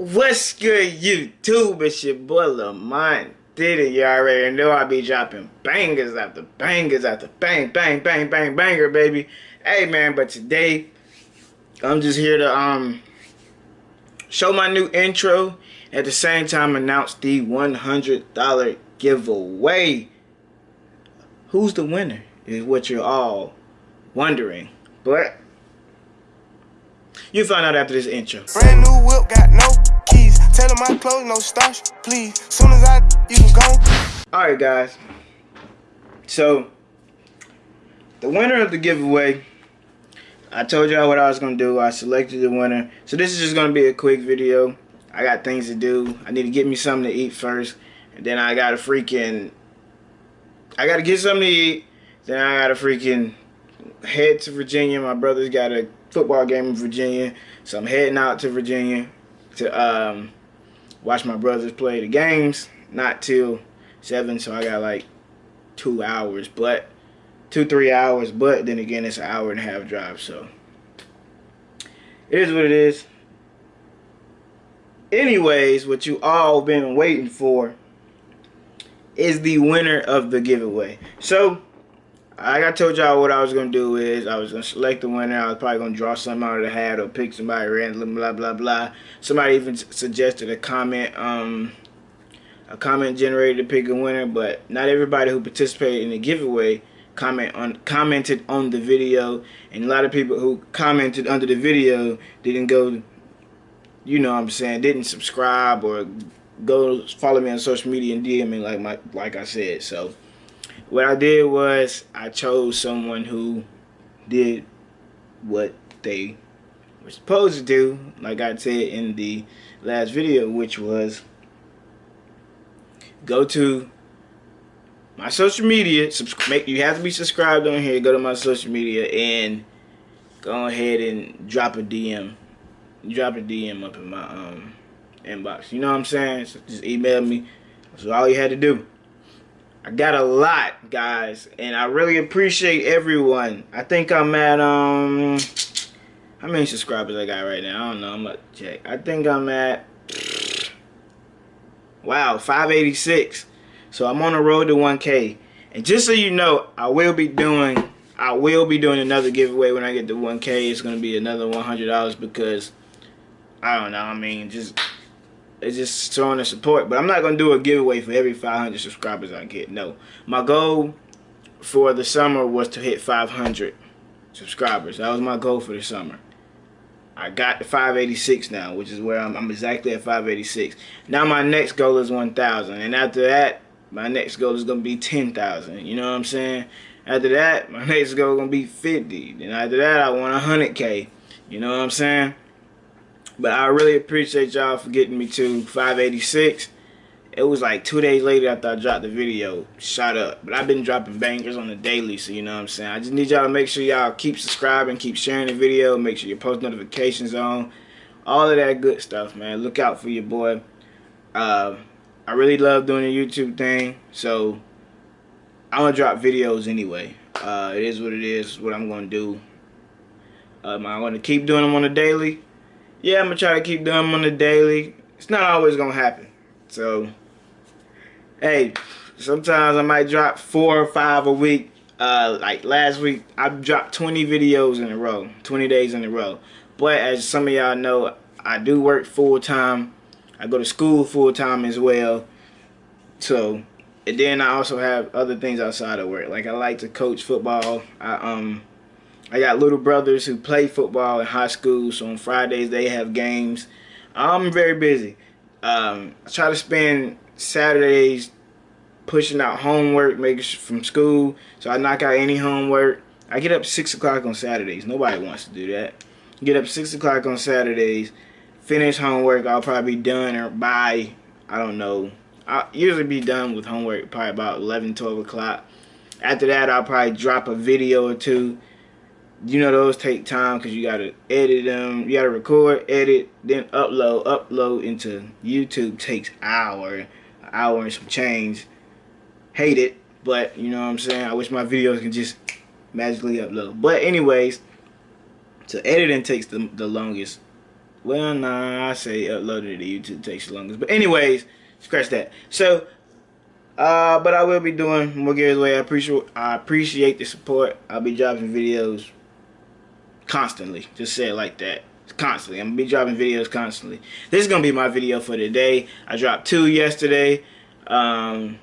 What's good, YouTube? It's your boy Lamont Did it? You already know I be dropping bangers after bangers after bang, bang, bang, bang, banger, baby. Hey, man, but today, I'm just here to um show my new intro. At the same time, announce the $100 giveaway. Who's the winner is what you're all wondering. But you find out after this intro. Brand new whip, got no. Tell them my clothes, no starch, please. Soon as I, you can go. Alright, guys. So, the winner of the giveaway, I told y'all what I was going to do. I selected the winner. So, this is just going to be a quick video. I got things to do. I need to get me something to eat first. And then I got to freaking... I got to get something to eat. Then I got to freaking head to Virginia. My brother's got a football game in Virginia. So I'm heading out to Virginia to um, watch my brothers play the games. Not till 7, so I got like two hours. But, two, three hours. But then again, it's an hour and a half drive. So, it is what it is. Anyways, what you all been waiting for is the winner of the giveaway. So, like I told y'all what I was gonna do is I was gonna select the winner. I was probably gonna draw something out of the hat or pick somebody random, blah blah blah. Somebody even suggested a comment, um, a comment generator to pick a winner, but not everybody who participated in the giveaway comment on commented on the video, and a lot of people who commented under the video didn't go, you know, what I'm saying, didn't subscribe or go follow me on social media and DM me like my like I said. So what I did was I chose someone who did what they were supposed to do, like I said in the last video, which was go to my social media. Make you have to be subscribed on here. Go to my social media and go ahead and drop a DM. Drop a DM up in my um inbox. You know what I'm saying? So just email me. That's all you had to do. I got a lot, guys, and I really appreciate everyone. I think I'm at, um, how many subscribers I got right now? I don't know. I'm to check. I think I'm at, wow, 586. So I'm on the road to 1K. And just so you know, I will be doing, I will be doing another giveaway when I get to 1K. It's to be another $100 because, I don't know, I mean, just it's just showing the support. But I'm not going to do a giveaway for every 500 subscribers I get. No. My goal for the summer was to hit 500 subscribers. That was my goal for the summer. I got to 586 now, which is where I'm, I'm exactly at 586. Now my next goal is 1,000. And after that, my next goal is going to be 10,000. You know what I'm saying? After that, my next goal is going to be 50. Then after that, I want 100K. You know what I'm saying? But I really appreciate y'all for getting me to 586. It was like two days later after I dropped the video, shot up. But I've been dropping bangers on the daily, so you know what I'm saying. I just need y'all to make sure y'all keep subscribing, keep sharing the video, make sure your post notifications on. All of that good stuff, man. Look out for your boy. Uh, I really love doing the YouTube thing, so I'm going to drop videos anyway. Uh, it is what it is, what I'm going to do. Um, I'm going to keep doing them on the daily yeah, I'm gonna try to keep doing them on the daily. It's not always gonna happen. So, hey, sometimes I might drop four or five a week. Uh, like last week, I dropped 20 videos in a row, 20 days in a row. But as some of y'all know, I do work full time. I go to school full time as well. So, and then I also have other things outside of work. Like I like to coach football. I um I got little brothers who play football in high school, so on Fridays they have games. I'm very busy. Um, I try to spend Saturdays pushing out homework, making from school, so I knock out any homework. I get up 6 o'clock on Saturdays. Nobody wants to do that. Get up 6 o'clock on Saturdays, finish homework. I'll probably be done or by, I don't know. I'll usually be done with homework probably about 11, 12 o'clock. After that, I'll probably drop a video or two you know those take time because you gotta edit them you gotta record edit then upload upload into youtube takes hour hour and some change hate it but you know what i'm saying i wish my videos can just magically upload but anyways so editing takes the, the longest Well, nah, I say uploading to YouTube takes the longest. But anyways, scratch that. So, uh, but I will be doing more giveaway. I appreciate I appreciate the support. I'll be dropping videos constantly. Just say it like that. Constantly. I'm gonna be dropping videos constantly. This is gonna be my video for today. I dropped two yesterday. Um,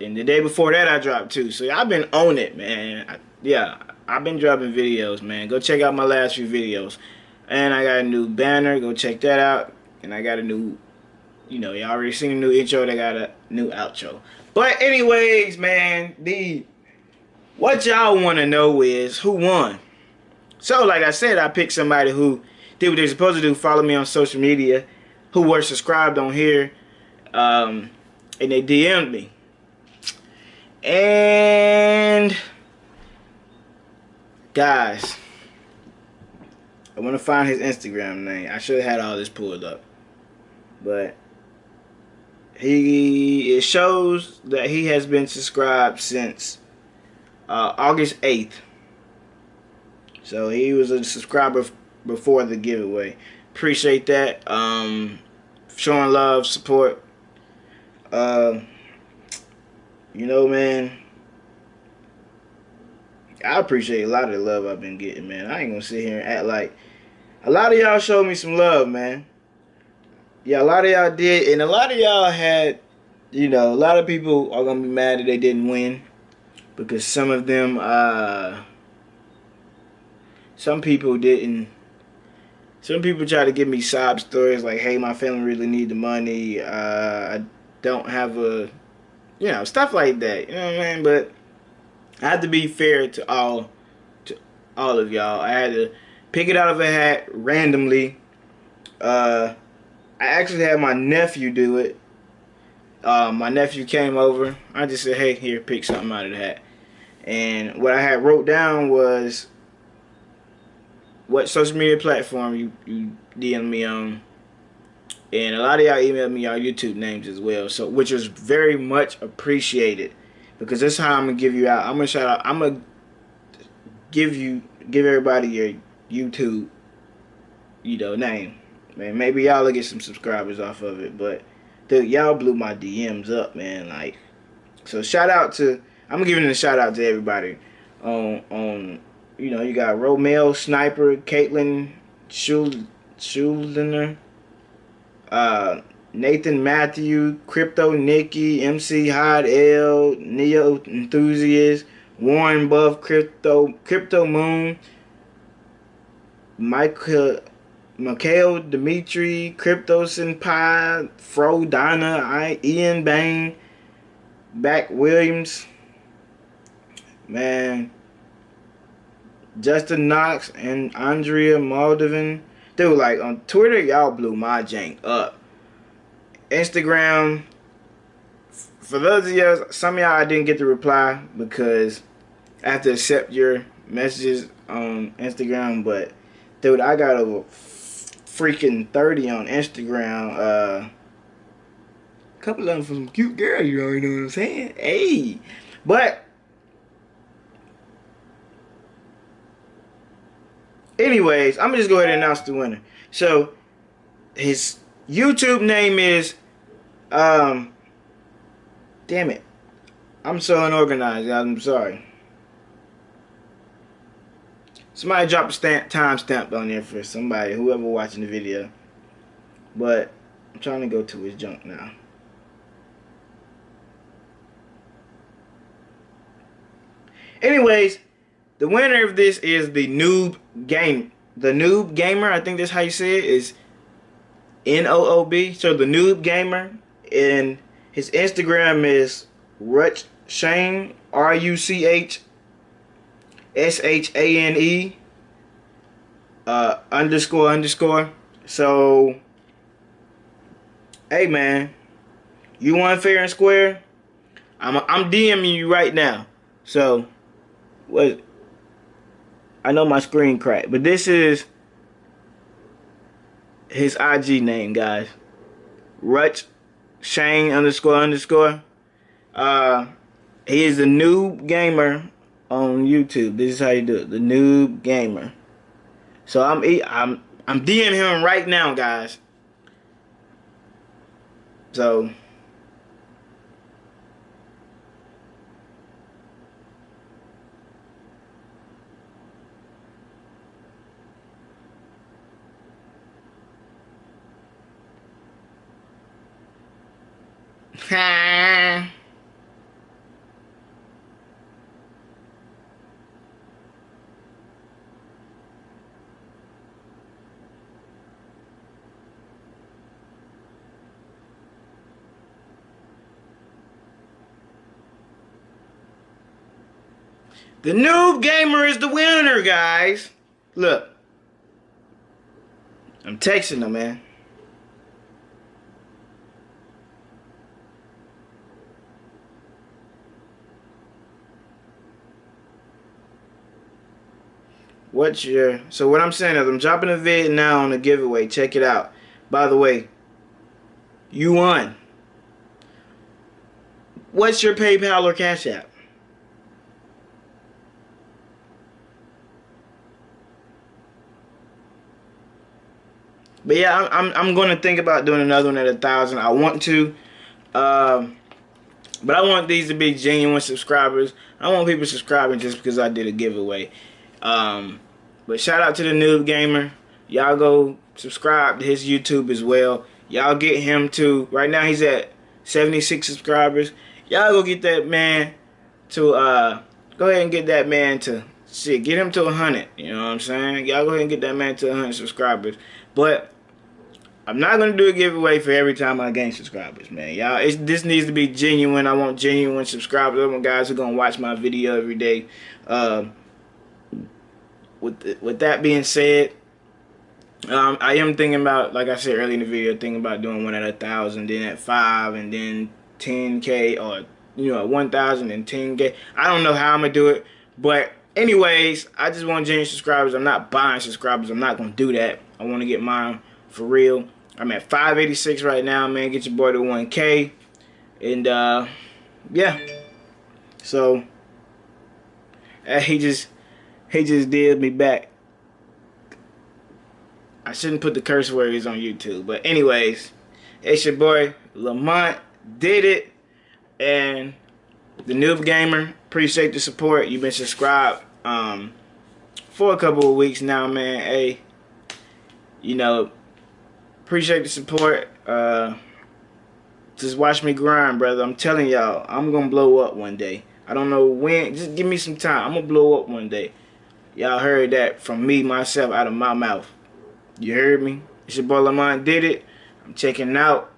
and the day before that I dropped two. So I've been on it, man. I, yeah, I've been dropping videos, man. Go check out my last few videos. And I got a new banner. Go check that out. And I got a new, you know, y'all already seen a new intro. They got a new outro. But anyways, man, the what y'all want to know is who won. So, like I said, I picked somebody who did what they're supposed to do. Follow me on social media. Who were subscribed on here. Um, and they DM'd me. And guys, I want to find his Instagram name. I should have had all this pulled up, but he it shows that he has been subscribed since uh, August 8th. So he was a subscriber before the giveaway. Appreciate that. Um, showing love, support. Uh, you know, man, I appreciate a lot of the love I've been getting, man. I ain't gonna sit here and act like a lot of y'all showed me some love, man. Yeah, a lot of y'all did, and a lot of y'all had, you know, a lot of people are gonna be mad that they didn't win because some of them, uh, some people didn't. Some people try to give me sob stories like, "Hey, my family really need the money. Uh, I don't have a you know, stuff like that. You know what I mean? But I had to be fair to all to all of y'all. I had to pick it out of a hat randomly. Uh, I actually had my nephew do it. Uh, my nephew came over. I just said, "Hey, here, pick something out of the hat." And what I had wrote down was what social media platform you you DM me on and a lot of y'all emailed me your YouTube names as well, so which is very much appreciated because this is how I'm gonna give you out. I'm gonna shout out. I'm gonna give you give everybody your YouTube, you know, name. Man, maybe y'all will get some subscribers off of it, but dude, y'all blew my DMs up, man. Like, so shout out to I'm giving a shout out to everybody on on you know you got Romeo Sniper, Caitlin Schul uh, Nathan Matthew, Crypto Nikki, MC Hot L, Neo Enthusiast, Warren Buff, Crypto Crypto Moon, Michael Mikhail Dimitri, Crypto Senpai, Fro Donna, I, Ian Bain, Back Williams, man, Justin Knox, and Andrea Moldovan. Dude, like on Twitter, y'all blew my jank up. Instagram, for those of y'all, some of y'all I didn't get to reply because I have to accept your messages on Instagram. But dude, I got over freaking 30 on Instagram. Uh, a couple of them from some cute girl, you already know what I'm saying? Hey, but Anyways, I'm gonna just go ahead and announce the winner. So his YouTube name is um damn it. I'm so unorganized, I'm sorry. Somebody drop a stamp timestamp on there for somebody, whoever watching the video. But I'm trying to go to his junk now. Anyways, the winner of this is the noob game. The noob gamer, I think that's how you say it, is N-O-O-B. So the noob gamer. And his Instagram is Ruch Shane, R-U-C-H S-H-A-N-E uh, underscore underscore. So, hey man, you want fair and square? I'm I'm DMing you right now. So, what? I know my screen cracked, but this is his IG name, guys. Ruch Shane underscore underscore. Uh, he is the noob gamer on YouTube. This is how you do it. The noob gamer. So I'm I'm I'm DMing him right now, guys. So The noob gamer is the winner, guys. Look. I'm texting him, man. What's your... So what I'm saying is I'm dropping a vid now on a giveaway. Check it out. By the way, you won. What's your PayPal or Cash App? But yeah, I'm I'm, going to think about doing another one at a thousand. I want to, um, but I want these to be genuine subscribers. I want people subscribing just because I did a giveaway. Um, but shout out to the noob gamer. Y'all go subscribe to his YouTube as well. Y'all get him to right now he's at 76 subscribers. Y'all go get that man to uh go ahead and get that man to get him to 100. You know what I'm saying? Y'all go ahead and get that man to 100 subscribers. But I'm not gonna do a giveaway for every time I gain subscribers, man. Y'all, this needs to be genuine. I want genuine subscribers. I want guys who are gonna watch my video every day. Um, with the, with that being said, um, I am thinking about, like I said earlier in the video, thinking about doing one at a thousand, then at five, and then 10k or you know 1,000 and 10k. I don't know how I'm gonna do it, but anyways, I just want genuine subscribers. I'm not buying subscribers. I'm not gonna do that. I want to get mine for real. I'm at 586 right now, man. Get your boy to 1K. And, uh, yeah. So, uh, he just, he just did me back. I shouldn't put the curse words on YouTube. But anyways, it's your boy, Lamont. Did it. And the Noob Gamer, appreciate the support. You've been subscribed um, for a couple of weeks now, man. Hey, you know, Appreciate the support. Uh, just watch me grind, brother. I'm telling y'all, I'm to blow up one day. I don't know when. Just give me some time. I'm to blow up one day. Y'all heard that from me, myself, out of my mouth. You heard me? It's your boy Lamont did it. I'm checking out.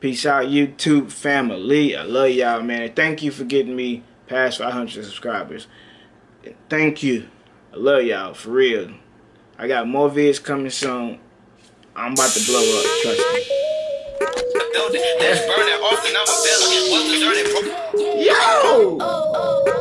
Peace out, YouTube family. I love y'all, man. Thank you for getting me past 500 subscribers. Thank you. I love y'all, for real. I got more vids coming soon. I'm about to blow up, trust me. Yo! Oh, oh, oh.